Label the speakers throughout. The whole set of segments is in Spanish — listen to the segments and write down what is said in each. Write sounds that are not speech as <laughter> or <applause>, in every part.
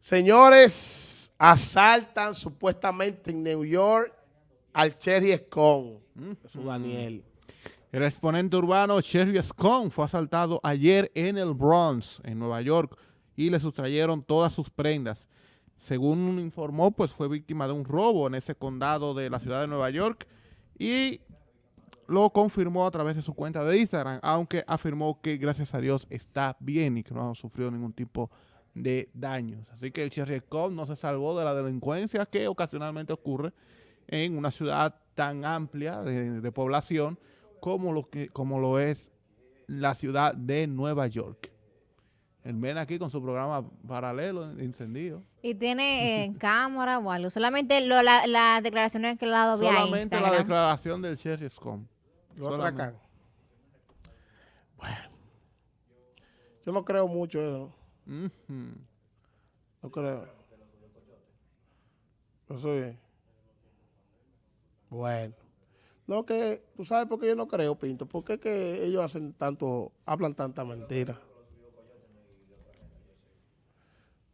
Speaker 1: Señores, asaltan supuestamente en New York al Cherry Scone, su Daniel.
Speaker 2: El exponente urbano Cherry Scone fue asaltado ayer en el Bronx, en Nueva York, y le sustrayeron todas sus prendas. Según informó, pues fue víctima de un robo en ese condado de la ciudad de Nueva York y lo confirmó a través de su cuenta de Instagram, aunque afirmó que gracias a Dios está bien y que no ha sufrido ningún tipo de daños. Así que el Cherry Scone no se salvó de la delincuencia que ocasionalmente ocurre en una ciudad tan amplia de, de población como lo, que, como lo es la ciudad de Nueva York. El men aquí con su programa paralelo, encendido.
Speaker 3: ¿Y tiene eh, <laughs> cámara o algo? Solamente lo, la, las declaraciones que le ha dado vía
Speaker 2: Solamente la declaración del Cherry Scone.
Speaker 1: Lo atracan. Bueno, yo no creo mucho eso,
Speaker 2: Ujú.
Speaker 1: no creo. Eso es. Bueno. No que, tú sabes por qué yo no creo, Pinto, porque es que ellos hacen tanto, hablan tanta mentira.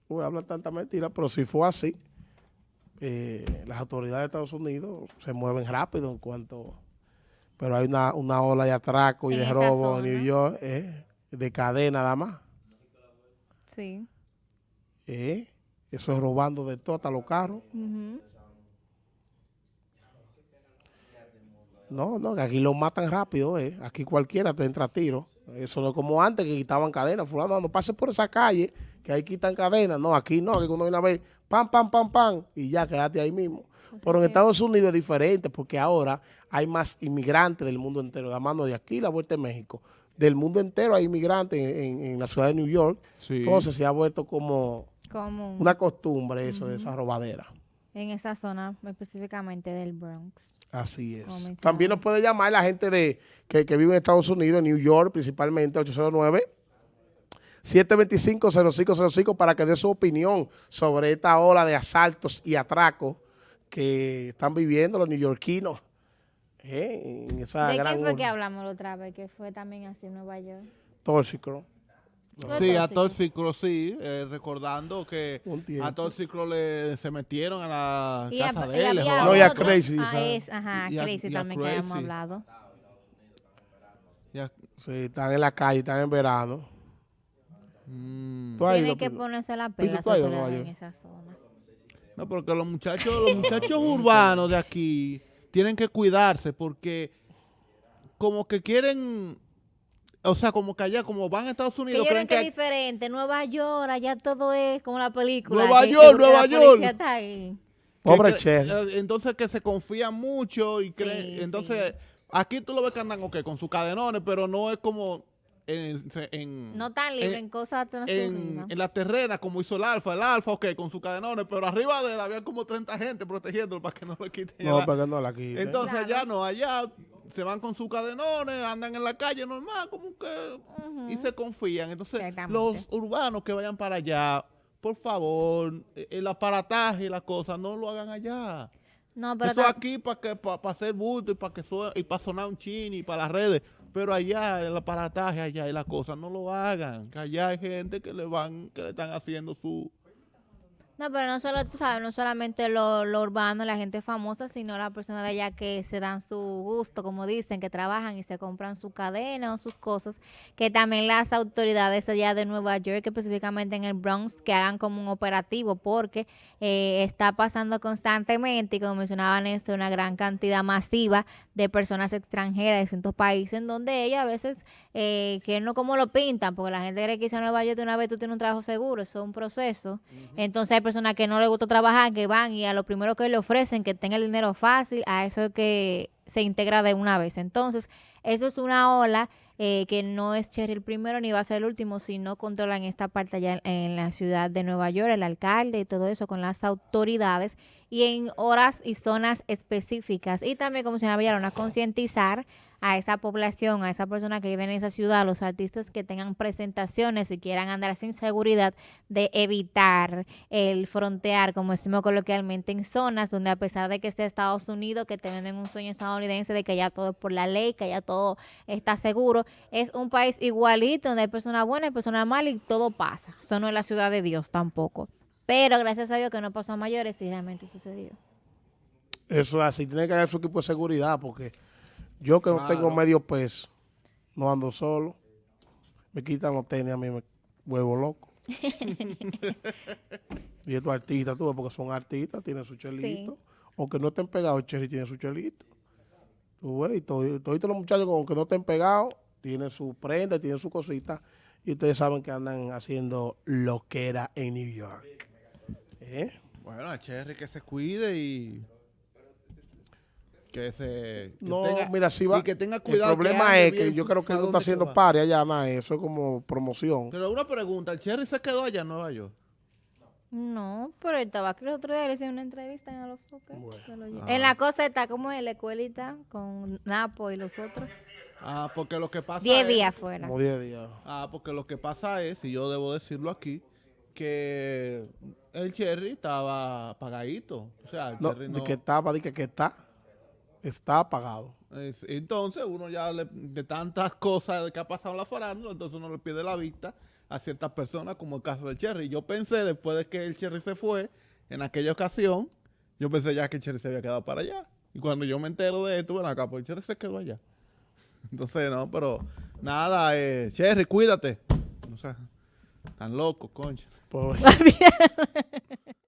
Speaker 1: Uy, hablan tanta mentira, pero si fue así, eh, las autoridades de Estados Unidos se mueven rápido en cuanto... Pero hay una, una ola de atraco y de robo en. New York, eh, de cadena nada más.
Speaker 3: Sí.
Speaker 1: eh. Eso es robando de todo, hasta los carros. No, no, que aquí lo matan rápido, eh. Aquí cualquiera te entra a tiro. Eso no es como antes que quitaban cadenas. Fulano, no pases por esa calle, que ahí quitan cadenas. No, aquí no, aquí cuando viene a ver, pam, pam, pam, pam, y ya quedaste ahí mismo. Pero en. Estados Unidos es diferente, porque ahora hay más inmigrantes del mundo entero. La mano de aquí, la vuelta de México. Del mundo entero hay inmigrantes en, en- en la ciudad de New York.
Speaker 2: Sí.
Speaker 1: Entonces se ha vuelto como una costumbre eso, de esa robadera.
Speaker 3: en esa zona específicamente del Bronx.
Speaker 1: Así es. También nos puede llamar la gente de que, que vive en Estados Unidos, en New York principalmente, 809 725-0505 para que dé su opinión sobre esta ola de asaltos y atracos que están viviendo los neoyorquinos eh, en esa
Speaker 3: ¿De
Speaker 1: gran
Speaker 3: qué fue que hablamos la otra vez? Que fue también así en Nueva York.
Speaker 1: Tóxico.
Speaker 2: Sí, a
Speaker 3: tóxico.
Speaker 2: Sí, eh, recordando que a Toxicro le se metieron a la
Speaker 3: Y,
Speaker 2: casa
Speaker 3: a-
Speaker 2: de él.
Speaker 1: No, y a Crazy,
Speaker 3: Ah,
Speaker 1: ¿sabes?
Speaker 3: es, ajá,
Speaker 2: Y a-
Speaker 3: Crazy
Speaker 2: y a
Speaker 3: también que habíamos
Speaker 2: Crazy.
Speaker 3: hablado.
Speaker 2: Ya-
Speaker 1: Sí, están en la calle, están en verano.
Speaker 2: Mm.
Speaker 1: ¿Tú has
Speaker 3: Tiene que ponerse la
Speaker 1: Pito,
Speaker 3: pela
Speaker 1: ¿tú has ido a
Speaker 3: en esa zona.
Speaker 2: No, porque los muchachos, los muchachos urbanos de aquí tienen que cuidarse porque como que quieren, o sea, como que allá, como van a Estados
Speaker 3: Que
Speaker 2: Unidos, creen
Speaker 3: que es
Speaker 2: que
Speaker 3: diferente. Nueva York, allá todo es como la película.
Speaker 2: Nueva
Speaker 3: que-
Speaker 2: York,
Speaker 3: que
Speaker 2: Nueva York.
Speaker 3: policía está ahí.
Speaker 1: Pobre
Speaker 2: que
Speaker 1: Cher.
Speaker 2: eh, Entonces que se confían mucho y creen,
Speaker 3: Sí,
Speaker 2: entonces aquí tú lo ves que andan ok, con sus cadenones, pero no es como en, en-
Speaker 3: No tan libre
Speaker 2: en-
Speaker 3: en cosas
Speaker 2: en,
Speaker 3: transcurridas.
Speaker 2: en la terrena como hizo el Alfa, el Alfa, ok, con sus cadenones, pero arriba de él había como 30 gente protegiéndolo para que no lo quiten.
Speaker 1: No,
Speaker 2: la-
Speaker 1: para que no la quiten.
Speaker 2: Entonces
Speaker 3: Claro.
Speaker 2: allá no, allá se van con sus cadenones, andan en la calle normal, como que, y se confían. Entonces los urbanos que vayan para allá, por favor, eh, el aparataje y las cosas, no lo hagan allá.
Speaker 3: No, pero
Speaker 2: Eso aquí para que para hacer bulto y para que y para sonar un chini y para las redes, pero allá el aparataje allá y las cosas no lo hagan, que allá hay gente que le van que le están haciendo su
Speaker 3: No, pero no solo, tú sabes, no solamente lo, lo urbano, la gente famosa, sino las personas de allá que se dan su gusto, como dicen, que trabajan y se compran su cadena o sus cosas, que también las autoridades allá de Nueva York, específicamente en el Bronx, que hagan como un operativo, porque eh, está pasando constantemente, y como mencionaba Néstor, una gran cantidad masiva de personas extranjeras de distintos países, en donde ellas a veces, eh, que no como lo pintan, porque la gente cree que irse a Nueva York de una vez tú tienes un trabajo seguro, eso es un proceso. Entonces hay personas que no les gusta trabajar, que van y a lo primero que le ofrecen, que tenga el dinero fácil, a eso es que se integra de una vez. Entonces, eso es una ola eh, que no es Cherry el primero ni va a ser el último, si no controlan esta parte allá en, en la ciudad de Nueva York, el alcalde y todo eso con las autoridades y en horas y zonas específicas. Y también, como se llama, a concientizar a esa población, a esa persona que vive en esa ciudad, a los artistas que tengan presentaciones y quieran andar sin seguridad, de evitar el frontear, como decimos coloquialmente, en zonas donde a pesar de que esté Estados Unidos, que te venden un sueño estadounidense de que ya todo es por la ley, que ya todo está seguro, es un país igualito donde hay personas buenas y personas malas y todo pasa. Eso no es la ciudad de Dios tampoco. Pero gracias a Dios que no pasó a mayores y realmente sucedió.
Speaker 1: Eso es así, tiene que haber su equipo de seguridad, porque yo que no tengo medio peso, no ando solo, me quitan los tenis, a mí me vuelvo loco. <laughs> y estos artistas, tú ves, porque son artistas, tienen su chelito. Aunque no estén pegados, el Cherry tiene su chelito. Tú ves, y todos los muchachos, aunque no estén pegados, tienen su prenda, tienen su cosita. Y ustedes saben que andan haciendo lo que era en New York. ¿Eh?
Speaker 2: Bueno, a Cherry que se cuide y que se
Speaker 1: no mira si va
Speaker 2: y que tenga cuidado
Speaker 1: el problema es que yo creo que no está haciendo pari allá nada eso es como promoción
Speaker 2: pero una pregunta el Cherry se quedó allá en Nueva York
Speaker 3: no, pero el tabaco el otro día le hice una entrevista en los En la cosa está como en la escuelita con Napo y los otros.
Speaker 2: Ah, porque lo que pasa
Speaker 3: 10 días fuera.
Speaker 1: Como 10 días.
Speaker 2: Ah, porque lo que pasa es, y yo debo decirlo aquí, que el Cherry estaba apagadito. O sea, el
Speaker 1: no,
Speaker 2: Cherry no...
Speaker 1: De que estaba, de que, que está está apagado.
Speaker 2: Entonces uno ya de tantas cosas que ha pasado en la farándula, entonces uno le pide la vista a ciertas personas, como el caso del Cherry. Yo pensé, después de que el Cherry se fue, en aquella ocasión, yo pensé ya que el Cherry se había quedado para allá. Y cuando yo me entero de esto, bueno, acá, pues el Cherry se quedó allá. <laughs> Entonces, no, pero nada, eh, Cherry, cuídate. O sea, tan loco, concha. <laughs> <laughs>